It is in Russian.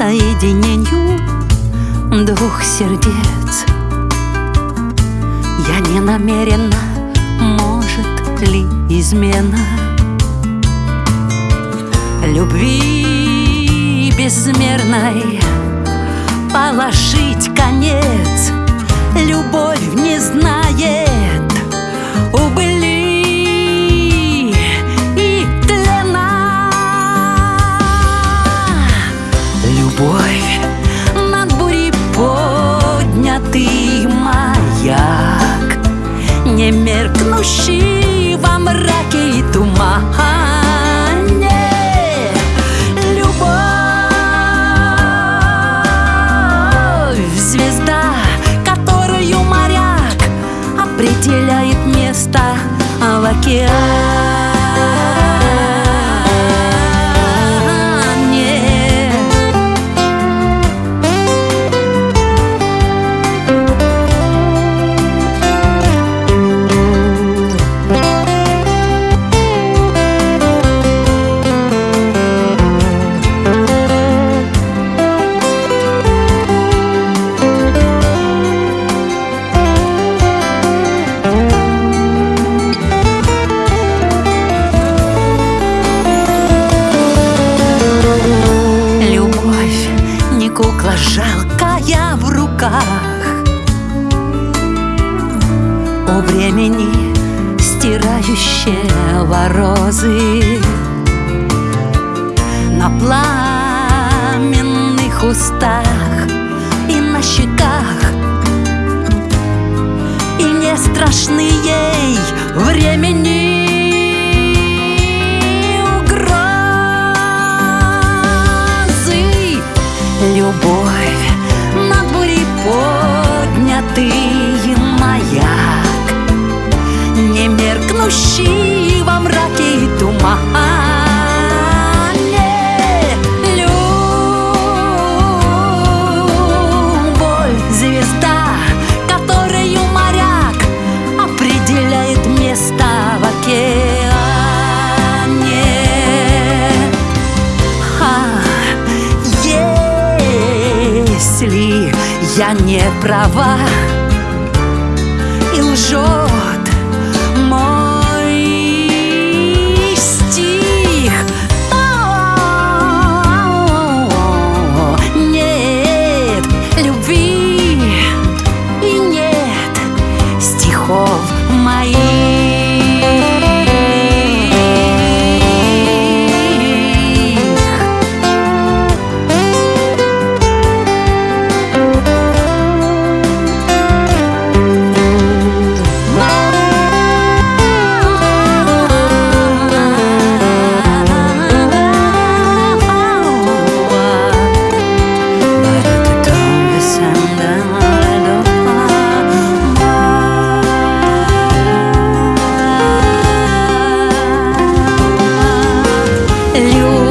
соединению двух сердец. Я не намерена, может ли измена Любви безмерной положить конец. Любовь не знает поднятый маяк Не меркнущий во мраке и тумане Любовь звезда, которую моряк определяет место в океане. У времени стирающего розы На пламенных устах и на щеках. И не страшны ей времени Любовь меркнущий во мраке и тумане. Любовь звезда, которую моряк определяет место в океане. А, если я не права и лжет Senhor.